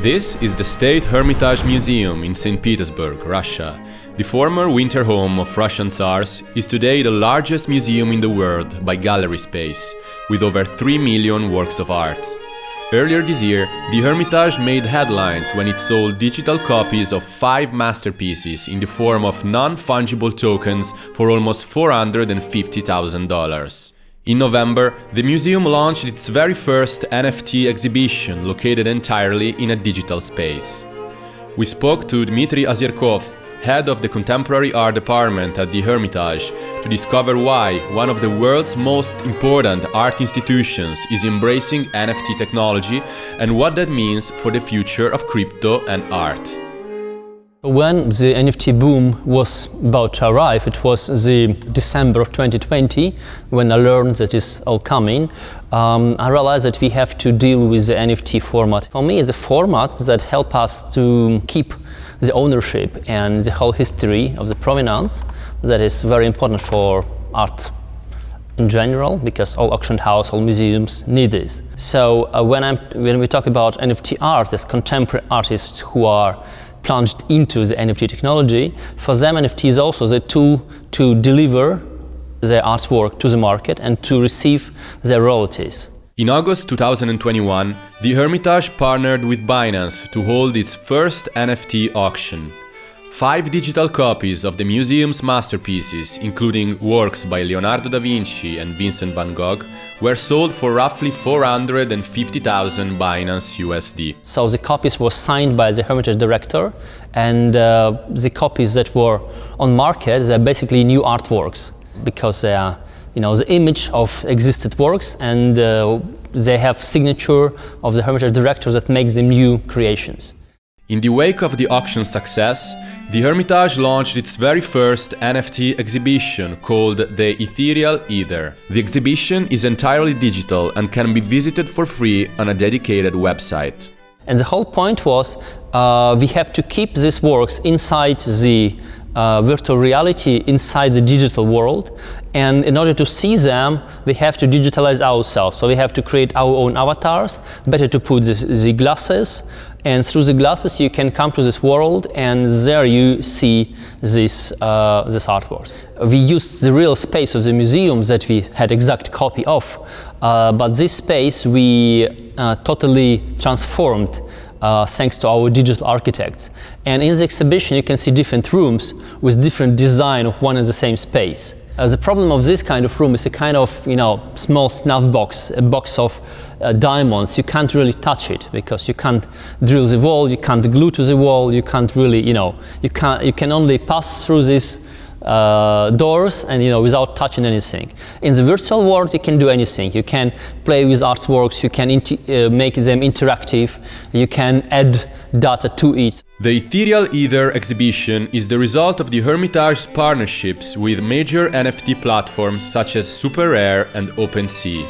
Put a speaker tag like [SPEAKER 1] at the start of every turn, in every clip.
[SPEAKER 1] This is the State Hermitage Museum in St. Petersburg, Russia. The former winter home of Russian Tsars is today the largest museum in the world by gallery space, with over 3 million works of art. Earlier this year, the Hermitage made headlines when it sold digital copies of five masterpieces in the form of non-fungible tokens for almost $450,000. In November, the museum launched its very first NFT exhibition located entirely in a digital space. We spoke to Dmitry Ozerkov, head of the Contemporary Art Department at the Hermitage, to discover why one of the world's most important art institutions is embracing NFT technology and what that means for the future of crypto and art.
[SPEAKER 2] When the NFT boom was about to arrive, it was the December of 2020, when I learned that it's all coming, um, I realized that we have to deal with the NFT format. For me, it's a format that help us to keep the ownership and the whole history of the provenance that is very important for art in general, because all auction house, all museums need this. So uh, when, I'm, when we talk about NFT art, contemporary artists who are plunged into the NFT technology, for them NFT is also the tool to deliver their artwork to the market and to receive their royalties.
[SPEAKER 1] In August 2021, the Hermitage partnered with Binance to hold its first NFT auction. Five digital copies of the museum's masterpieces, including works by Leonardo da Vinci and Vincent van Gogh, were sold for roughly 450,000 Binance USD.
[SPEAKER 2] So the copies were signed by the Hermitage director and uh, the copies that were on market, they're basically new artworks because they are you know, the image of existed works and uh, they have signature of the Hermitage director that makes them new creations.
[SPEAKER 1] In the wake of the auction's success, the Hermitage launched its very first NFT exhibition called the Ethereal Ether. The exhibition is entirely digital and can be visited for free on a dedicated website.
[SPEAKER 2] And the whole point was uh, we have to keep these works inside the uh, virtual reality inside the digital world. And in order to see them, we have to digitalize ourselves. So we have to create our own avatars, better to put this, the glasses. And through the glasses, you can come to this world, and there you see this, uh, this artwork. We used the real space of the museums that we had exact copy of, uh, but this space we uh, totally transformed uh, thanks to our digital architects. And in the exhibition you can see different rooms with different design of one and the same space. Uh, the problem of this kind of room is a kind of, you know, small snuff box, a box of uh, diamonds. You can't really touch it because you can't drill the wall, you can't glue to the wall, you can't really, you know, you, can't, you can only pass through this uh, doors and you know without touching anything. In the virtual world you can do anything. You can play with artworks, you can uh, make them interactive, you can add data to it.
[SPEAKER 1] The Ethereal Ether exhibition is the result of the Hermitage's partnerships with major NFT platforms such as SuperRare and OpenSea.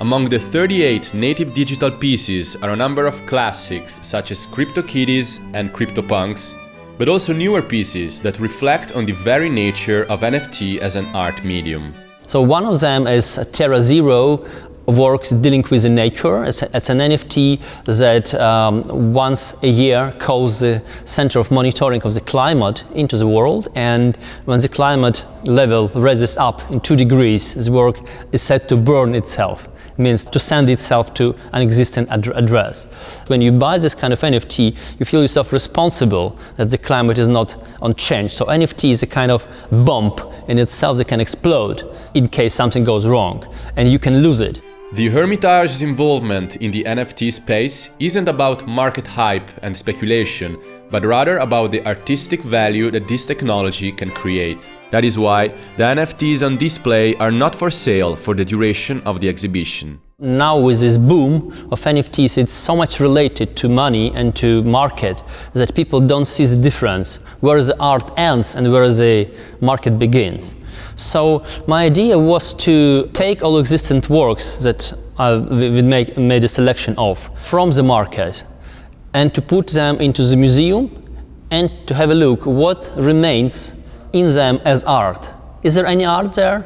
[SPEAKER 1] Among the 38 native digital pieces are a number of classics such as CryptoKitties and CryptoPunks, but also newer pieces that reflect on the very nature of NFT as an art medium.
[SPEAKER 2] So one of them is Terra Zero works dealing with the nature. It's, it's an NFT that um, once a year calls the center of monitoring of the climate into the world and when the climate level rises up in two degrees, the work is said to burn itself means to send itself to an existing ad address. When you buy this kind of NFT, you feel yourself responsible that the climate is not on change. So NFT is a kind of bump in itself that can explode in case something goes wrong, and you can lose it.
[SPEAKER 1] The Hermitage's involvement in the NFT space isn't about market hype and speculation, but rather about the artistic value that this technology can create. That is why the NFTs on display are not for sale for the duration of the exhibition.
[SPEAKER 2] Now with this boom of NFTs, it's so much related to money and to market that people don't see the difference, where the art ends and where the market begins. So my idea was to take all existent works that uh, we make, made a selection of from the market and to put them into the museum and to have a look what remains in them as art. Is there any art there?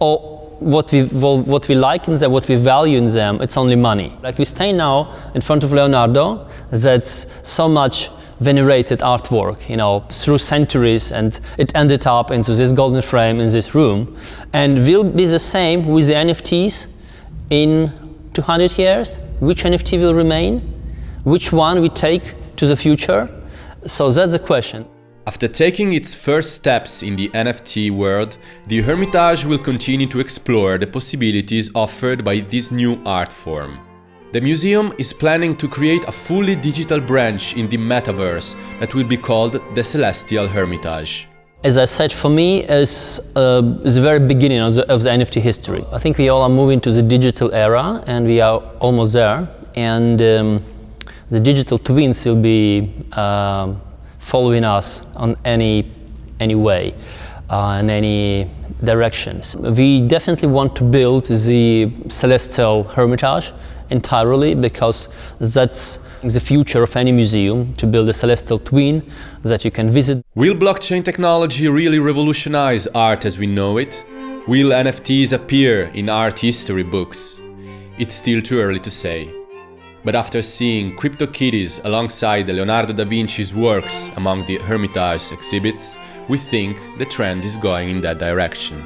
[SPEAKER 2] Or what we, what we like in them, what we value in them, it's only money. Like we stay now in front of Leonardo, that's so much venerated artwork, you know, through centuries and it ended up into this golden frame in this room. And will be the same with the NFTs in 200 years? Which NFT will remain? Which one we take to the future? So that's the question.
[SPEAKER 1] After taking its first steps in the NFT world, the Hermitage will continue to explore the possibilities offered by this new art form. The museum is planning to create a fully digital branch in the metaverse that will be called the Celestial Hermitage.
[SPEAKER 2] As I said, for me, it's, uh, the very beginning of the, of the NFT history. I think we all are moving to the digital era and we are almost there. And um, the digital twins will be uh, following us on any, any way, uh, in any directions. We definitely want to build the Celestial Hermitage entirely because that's the future of any museum, to build a celestial twin that you can visit.
[SPEAKER 1] Will blockchain technology really revolutionize art as we know it? Will NFTs appear in art history books? It's still too early to say. But after seeing CryptoKitties alongside Leonardo da Vinci's works among the Hermitage exhibits, we think the trend is going in that direction.